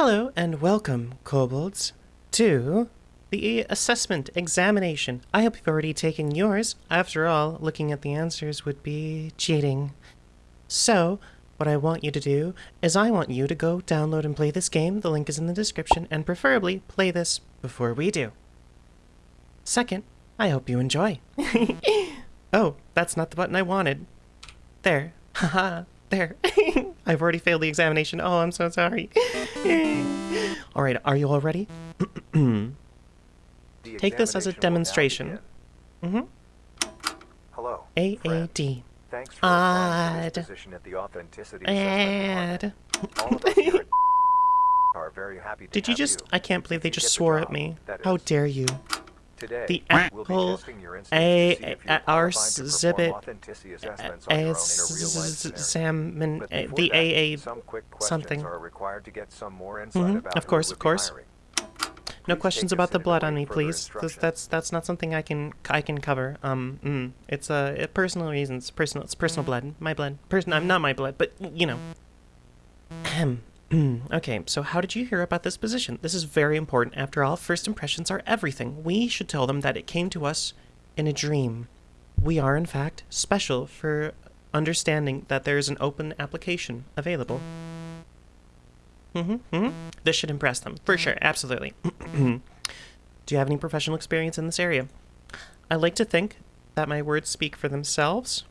Hello and welcome, kobolds, to the assessment examination. I hope you've already taken yours. After all, looking at the answers would be cheating. So, what I want you to do is I want you to go download and play this game. The link is in the description, and preferably play this before we do. Second, I hope you enjoy. oh, that's not the button I wanted. There. Haha. There. I've already failed the examination. Oh, I'm so sorry. all right, are you all ready? Take this as a demonstration. Mm-hmm. Hello. AAD. Thanks for Odd. at the authenticity Ad. Assessment All of us here at are very happy to Did you just... I can't believe they just get the swore at me. How dare you. Today, The apple a- to see if a- our qualified to perform exhibit authenticity assessments on your own in a real-life scenario. salmon... But before The AA... some quick questions something. are required to get some more insight Mhm, about of course, of course. No questions about the blood on me, please. Instructions. that's that's not something I can I can cover. Um, mm, it's uh, personal reasons. Personal. It's personal blood. My blood. Person. I'm not my blood, but you know. Ahem. okay, so how did you hear about this position? This is very important. After all, first impressions are everything. We should tell them that it came to us in a dream. We are, in fact, special for understanding that there is an open application available. Mm-hmm, mm-hmm. This should impress them, for sure, absolutely. Do you have any professional experience in this area? I like to think that my words speak for themselves.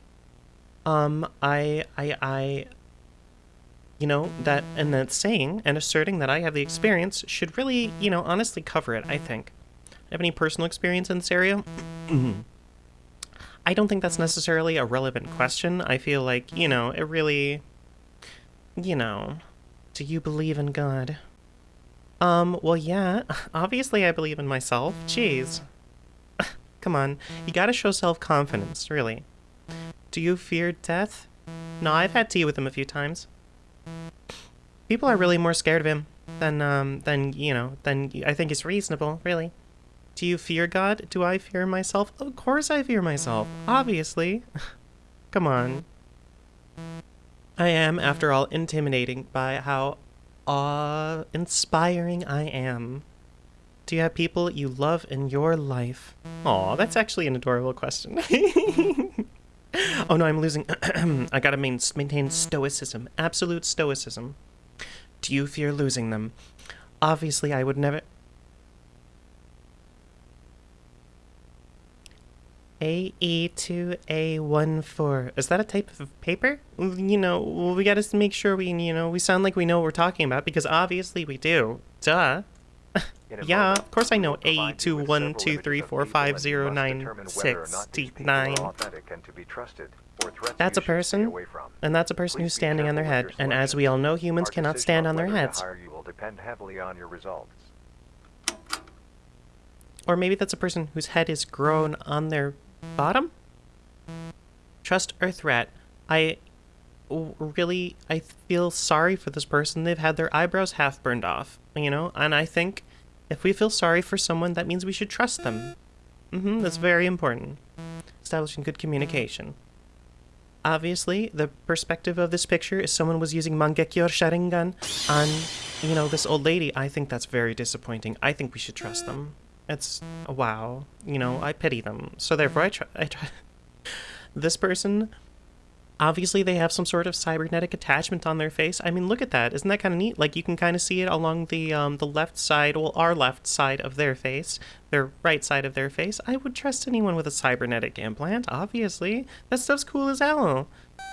Um, I, I, I, you know, that, and that saying and asserting that I have the experience should really, you know, honestly cover it, I think. Have any personal experience in this area? I don't think that's necessarily a relevant question. I feel like, you know, it really, you know, do you believe in God? Um, well, yeah, obviously I believe in myself. Jeez. Come on, you gotta show self confidence, really. Do you fear death? No, I've had tea with him a few times. People are really more scared of him than, um, than, you know, than I think is reasonable, really. Do you fear God? Do I fear myself? Of course I fear myself. Obviously. Come on. I am, after all, intimidating by how awe inspiring I am. Do you have people you love in your life? Aw, that's actually an adorable question. oh no, I'm losing. I gotta main- maintain stoicism, absolute stoicism. Do you fear losing them? Obviously, I would never. AE2A14. Is that a type of paper? You know, we gotta make sure we, you know, we sound like we know what we're talking about because obviously we do. Duh. A Yeah, of course I know will provide you with several AE212345096 images of people, and you must determine whether or not these people are D9. authentic and to be trusted, or threats That's a person, and that's a person who's standing on their head. And as we all know, humans cannot stand on their heads. hire you will depend heavily on your results. Or maybe that's a person whose head is grown on their bottom? Trust or threat. I really, I feel sorry for this person. They've had their eyebrows half burned off, you know? And I think if we feel sorry for someone, that means we should trust them. hmm that's very important. Establishing good communication. Obviously, the perspective of this picture is someone was using Mangekyo Sharingan on, you know, this old lady. I think that's very disappointing. I think we should trust them. It's wow. You know, I pity them. So therefore, I try. I try. This person, obviously, they have some sort of cybernetic attachment on their face. I mean, look at that. Isn't that kind of neat? Like you can kind of see it along the um, the left side, well, our left side of their face, their right side of their face. I would trust anyone with a cybernetic implant. Obviously, that stuff's cool as hell.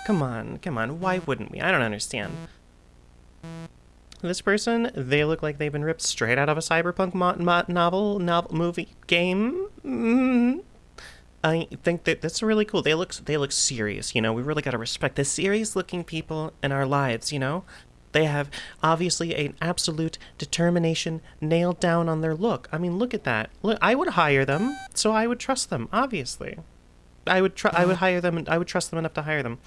Come on, come on. Why wouldn't we? I don't understand. This person, they look like they've been ripped straight out of a cyberpunk novel, novel, movie, game. Mm. I think that that's really cool. They look, they look serious. You know, we really got to respect the serious-looking people in our lives. You know, they have obviously an absolute determination nailed down on their look. I mean, look at that. Look, I would hire them, so I would trust them. Obviously, I would. Tr- I would hire them, and I would trust them enough to hire them.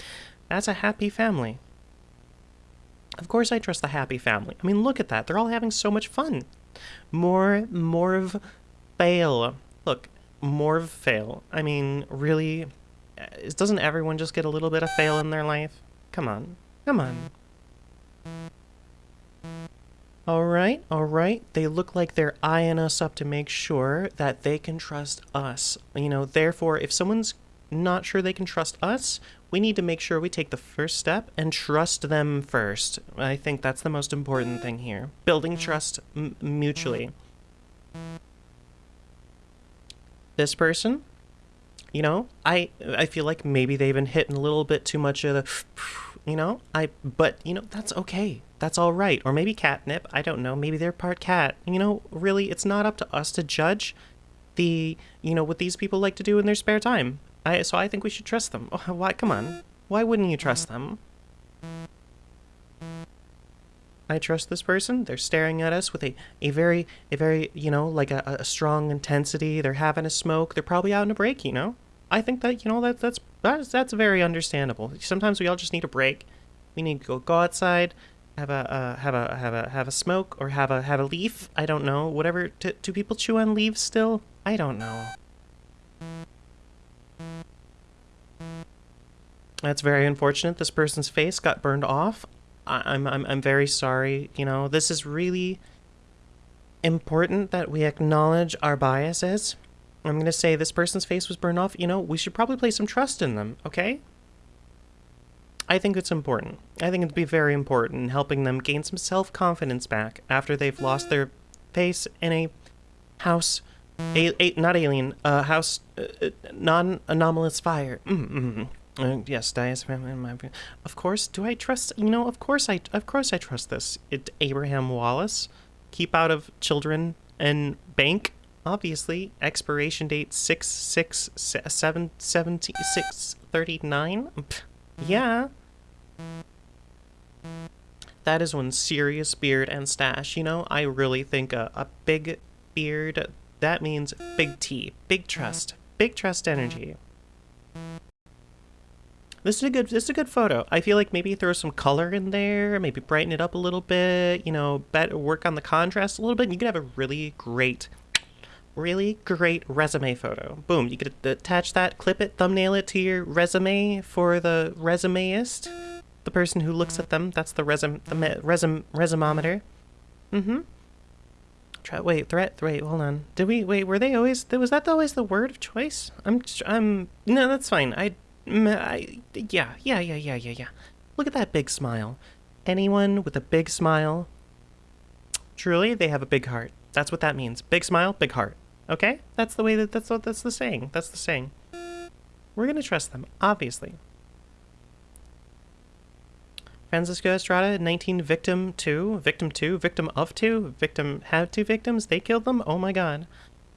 That's a happy family. Of course, I trust the happy family. I mean, look at that. They're all having so much fun. More, more of fail. Look, more of fail. I mean, really, doesn't everyone just get a little bit of fail in their life? Come on. Come on. All right, all right. They look like they're eyeing us up to make sure that they can trust us. You know, therefore, if someone's not sure they can trust us, we need to make sure we take the first step and trust them first. I think that's the most important thing here. Building trust mutually. This person, you know, I I feel like maybe they've been hitting a little bit too much of the, you know, I but you know that's okay that's all right. Or maybe catnip. I don't know. Maybe they're part cat. You know, really, it's not up to us to judge the, you know, what these people like to do in their spare time. I, so I think we should trust them. Oh, why? Come on. Why wouldn't you trust them? I trust this person. They're staring at us with a, a very, a very, you know, like a, a strong intensity. They're having a smoke. They're probably out on a break, you know? I think that, you know, that that's, that's, that's very understandable. Sometimes we all just need a break. We need to go, go outside, have a uh, have a have a have a smoke or have a have a leaf. I don't know. Whatever. Do, do people chew on leaves still? I don't know. That's very unfortunate. This person's face got burned off. I, I'm I'm I'm very sorry. You know, this is really important that we acknowledge our biases. I'm going to say this person's face was burned off. You know, we should probably place some trust in them, okay? I think it's important. I think it'd be very important in helping them gain some self-confidence back after they've lost their face in a house, a, a not alien, a house, uh, uh non-anomalous fire. Mm -hmm. Uh, yes, diaphragm. Of course, do I trust? You know, of course I, of course I trust this. It, Abraham Wallace, keep out of children and bank. Obviously, expiration date six six seven seventy six thirty nine. Mm-hmm. Yeah. That is one serious beard and stash. You know, I really think a, a big beard, that means big T, big trust, mm-hmm. big trust energy. Mm-hmm. This is a good this is a good photo. I feel like maybe throw some color in there, maybe brighten it up a little bit, you know, work on the contrast a little bit, and you could have a really great really great resume photo. Boom, you could attach that, clip it, thumbnail it to your resume for the resumeist. The person who looks at them, that's the resume, the resume, resumometer. Mm-hmm. Try, wait, threat, wait, hold on. Did we, wait, were they always, was that always the word of choice? I'm, I'm, no, that's fine. I, Yeah, yeah, yeah, yeah, yeah, yeah. Look at that big smile. Anyone with a big smile, truly, they have a big heart. That's what that means. Big smile, big heart. Okay? That's the way that that's what that's the saying. That's the saying. We're gonna trust them, obviously. Francisco Estrada, 19 victim 2, victim 2, victim of 2, victim had two victims, they killed them? Oh my god.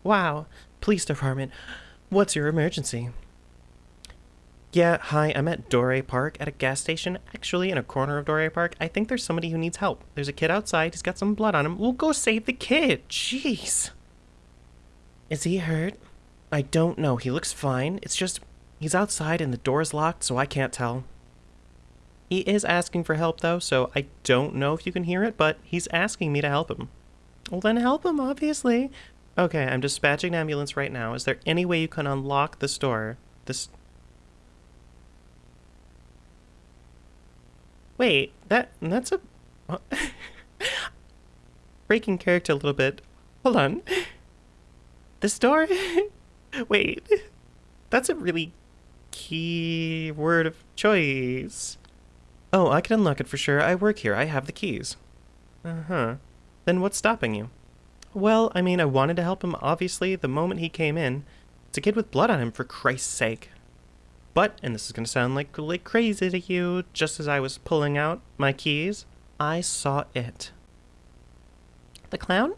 Wow. Police department, what's your emergency? Yeah, hi, I'm at Dore Park at a gas station, actually in a corner of Dore Park. I think there's somebody who needs help. There's a kid outside, he's got some blood on him. We'll go save the kid. Jeez. Is he hurt? I don't know. He looks fine. It's just he's outside and the door's locked, so I can't tell. He is asking for help, though, so I don't know if you can hear it, but he's asking me to help him. Well, then help him, obviously. Okay, I'm dispatching an ambulance right now. Is there any way you can unlock this door? This... Wait, that that's a... Breaking character a little bit. Hold on. This door? Wait, that's a really key word of choice. Oh, I can unlock it for sure. I work here. I have the keys. Uh-huh. Then what's stopping you? Well, I mean, I wanted to help him, obviously, the moment he came in. It's a kid with blood on him, for Christ's sake. But, and this is going to sound like, like crazy to you, just as I was pulling out my keys, I saw it. The clown?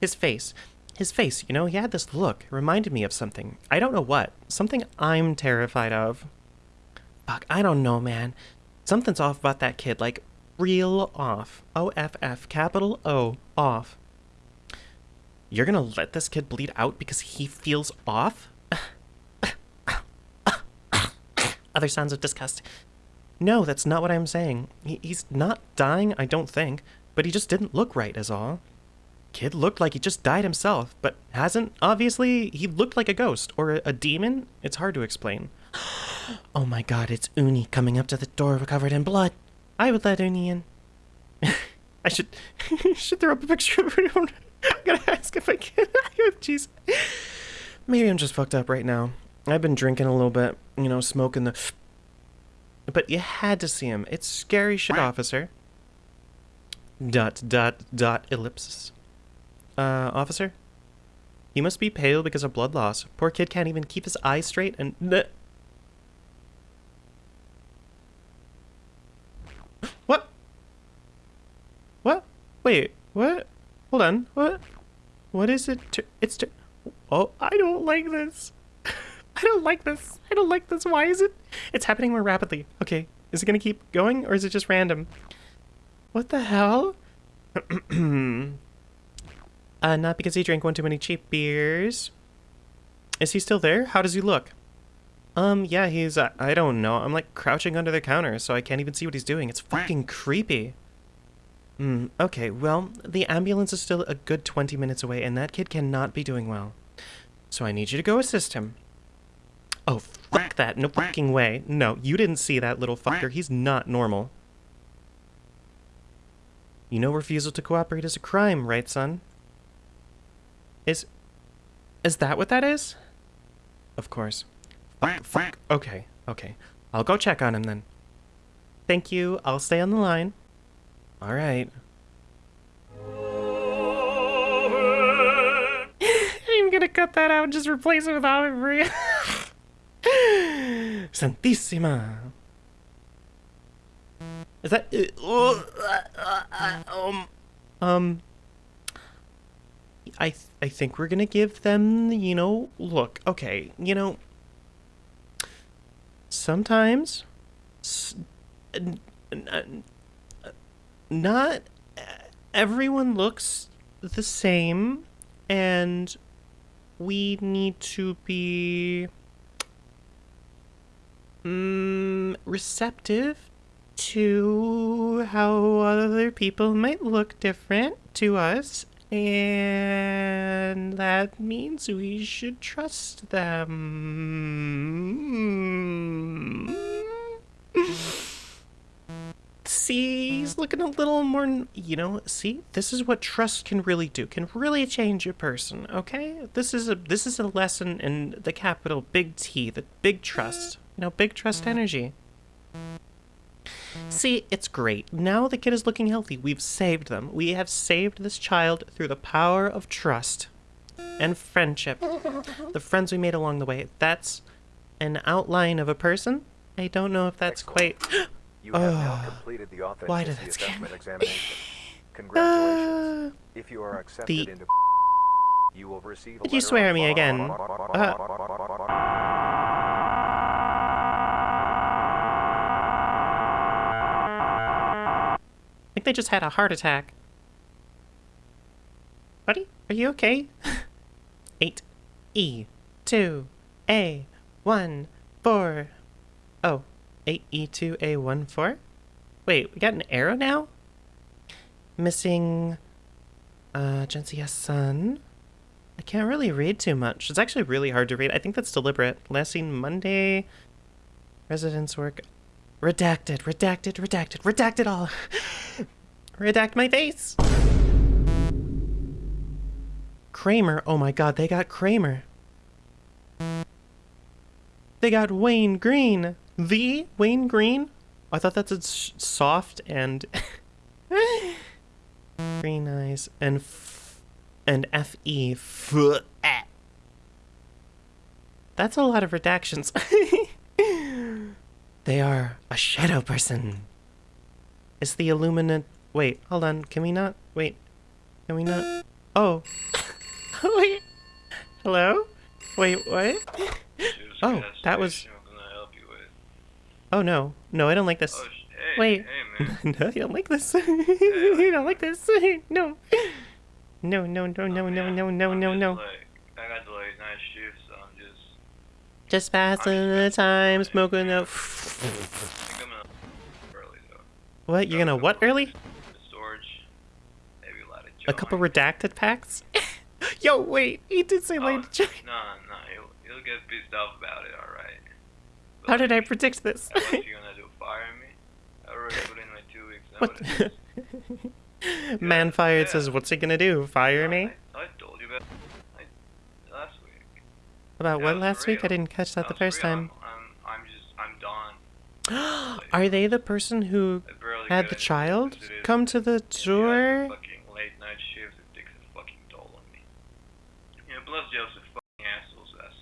His face. His face, you know, he had this look. It reminded me of something. I don't know what. Something I'm terrified of. Fuck, I don't know, man. Something's off about that kid. Like, real off. O-F-F, capital O, off. You're gonna let this kid bleed out because he feels off? Other sounds of disgust. No, that's not what I'm saying. He, he's not dying, I don't think, but he just didn't look right, is all. Kid looked like he just died himself, but hasn't. Obviously, he looked like a ghost or a, a demon. It's hard to explain. oh my god, it's Uni coming up to the door covered in blood. I would let Uni in. I should should throw up a picture of it. I'm gonna ask if I can. Jeez. Maybe I'm just fucked up right now. I've been drinking a little bit, you know, smoking the. But you had to see him. It's scary shit, officer. Dot dot dot ellipsis. Uh, officer. He must be pale because of blood loss. Poor kid can't even keep his eyes straight and. What? What? Wait, what? Hold on. What? What is it? To, it's. Oh, I don't like this. I don't like this. I don't like this. Why is it? It's happening more rapidly. Okay. Is it going to keep going or is it just random? What the hell? uh, not because he drank one too many cheap beers. Is he still there? How does he look? Um, yeah, he's, uh, I don't know. I'm like crouching under the counter, so I can't even see what he's doing. It's fucking creepy. Hmm, okay, well, the ambulance is still a good 20 minutes away, and that kid cannot be doing well. So I need you to go assist him. Oh, fuck that. No fucking way. No, you didn't see that little fucker. He's not normal. You know refusal to cooperate is a crime, right, son? Is... Is that what that is? Of course. Fuck, fuck. Okay, okay. I'll go check on him then. Thank you. I'll stay on the line. All right. I'm gonna cut that out and just replace it with Ave Maria. Santissima. Is that um um I th I think we're gonna give them you know look okay you know sometimes not everyone looks the same and we need to be mm, receptive to how other people might look different to us and that means we should trust them see, he's looking a little more, you know, see, this is what trust can really do, can really change a person, okay? This is a, this is a lesson in the capital big T, the big trust, you know, big trust energy. See, it's great. Now the kid is looking healthy. We've saved them. We have saved this child through the power of trust and friendship. The friends we made along the way. That's an outline of a person. I don't know if that's quite... You have now completed the Why did that assessment examination. Congratulations. if you are accepted the... into you will receive a Did you swear at me again? Uh... think they just had a heart attack. Buddy, are you okay? 8 E 2 A 1 4 Oh, 8. E. 2. A. 1. 4? Wait, we got an arrow now? Missing... Uh, Gensia Sun? I can't really read too much. It's actually really hard to read. I think that's deliberate. Last seen Monday. Residence work. Redacted, redacted, redacted, redacted all. Redact my face. Kramer. Oh my god, they got Kramer. They got Wayne Green. The Wayne Green? I thought that's a soft and green eyes and f and F E f -e. That's a lot of redactions. they are a shadow person. Is the illuminate wait, hold on, can we not wait can we not oh wait hello? Wait, what? Oh, that was Oh no, no, I don't like this. Oh, hey, Wait, hey, man. no, you don't like this. you don't like this. No, no, no, no, no, no, no, no, no, just, no. Like, I got the late night shift, so I'm just. Just passing the time, smoking the. I think I'm gonna early though. What? You're gonna what early? Storage. Maybe a lot of. A couple redacted packs? Yo, wait, he did say Oh, late joint. No, no, he'll, he'll get pissed off about it, alright. How did I predict this? You gonna do? Fire me? I already put in my two weeks What? Man fired yeah. says, what's he gonna do? Fire me? I, I told you about I, last week. About Yeah, what last week? I didn't catch that the first time. I'm, I'm, just, I'm done. Are they the person who barely had the child because it is- come to the Yeah, door? fucking late night shifts, it takes a fucking toll on me. Yeah, plus fucking assholes us.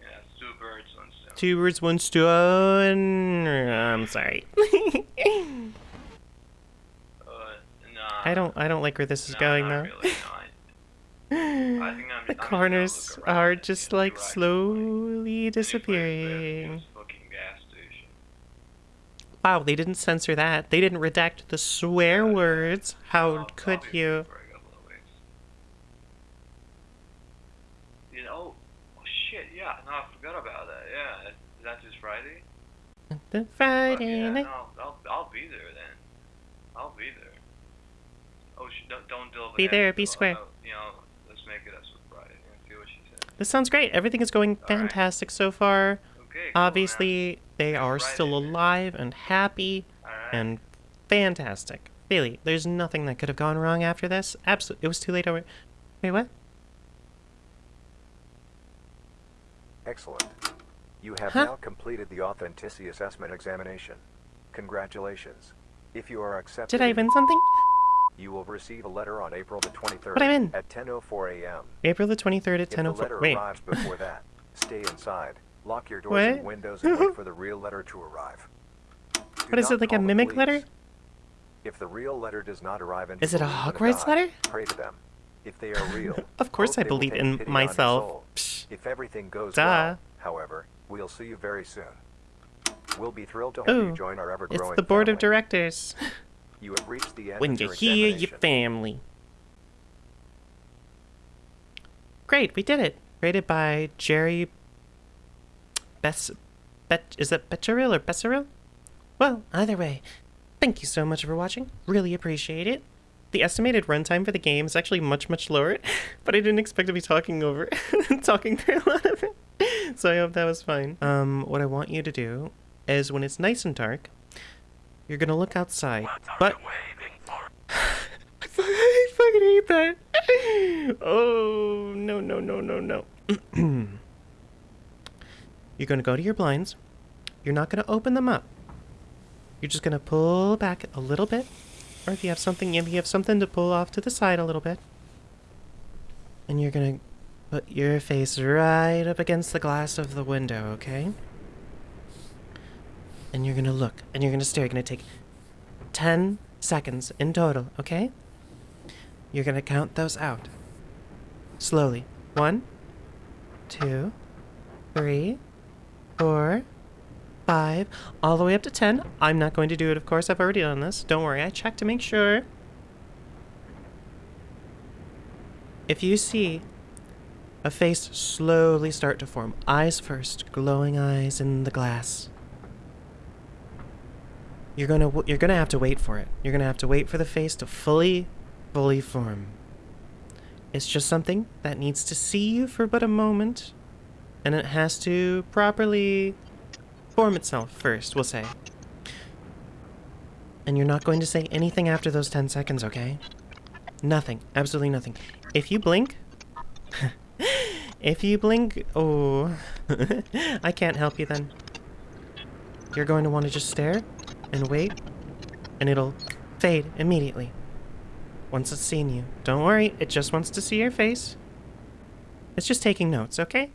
Yeah, two birds, one stone. Two birds, one stone. I'm sorry. Uh, nah. I don't. I don't like where this is nah, going though. Really, no, I, I think I'm, the I'm just gonna corners are just like where I can find slowly disappearing. gives fucking gas station. Wow, they didn't censor that. They didn't redact the swear words. How could you? for a couple of weeks. You know, oh shit, yeah, no, I forgot about that. Yeah, is that this Friday? The Friday yeah, night. no, I'll, I'll be there then. I'll be there. Oh, sh- don't, don't delve Be ahead, there, be square. uh, you know, let's make it as a Friday and see what she said. This sounds great. Everything is going All right. fantastic so far. Okay. cool, Obviously, they are Friday still then. alive and happy man. Alright. and fantastic. Really, there's nothing that could have gone wrong after this. Absolutely, it was too late. Over. Wait, what? Excellent. You have Huh? now completed the authenticity assessment examination. Congratulations. If you are accepted, Did I win something? You will receive a letter on April the 23rd What I win? at 10:04 a.m. April the 23rd at If the 10:04. letter Wait, arrives before that, stay inside, lock your doors What? and windows, and wait for the real letter to arrive. Do what is it like a mimic letter? If the real letter does not arrive until Is it a Hogwarts letter? Pray to them. If they are real, Of course I believe in pity on your myself. If everything goes Duh. well, however, we'll see you very soon. We'll be thrilled to have Ooh, you join our It's ever-growing the board of directors. You have reached the end when you hear your family. Great, we did it. Rated by Jerry Bess Bet is it Betcheril or Besseril? Well, either way, thank you so much for watching. Really appreciate it. The estimated runtime for the game is actually much, much lower, but I didn't expect to be talking over talking through a lot of it. So I hope that was fine. Um, what I want you to do is when it's nice and dark, you're gonna look outside. But I fucking- hate that. Oh no no no no no. You're gonna go to your blinds. You're not gonna open them up. You're just gonna pull back a little bit, or if you have something, if you have something to pull off to the side a little bit, and you're gonna put your face right up against the glass of the window, okay? And you're gonna look, and you're gonna stare. You're gonna take 10 seconds in total, okay? You're gonna count those out. Slowly. One, two, three, four, five, all the way up to 10. I'm not going to do it, of course. I've already done this. Don't worry, I checked to make sure. If you see a face slowly start to form, eyes first, glowing eyes in the glass. You're gonna you're gonna have to wait for it. You're gonna have to wait for the face to fully, fully form. It's just something that needs to see you for but a moment, and it has to properly form itself first. We'll say. And you're not going to say anything after those 10 seconds, okay? Nothing. Absolutely nothing. If you blink, if you blink, oh, I can't help you then. You're going to want to just stare and wait, and it'll fade immediately. Once it's seen you. Don't worry, it just wants to see your face. It's just taking notes, okay?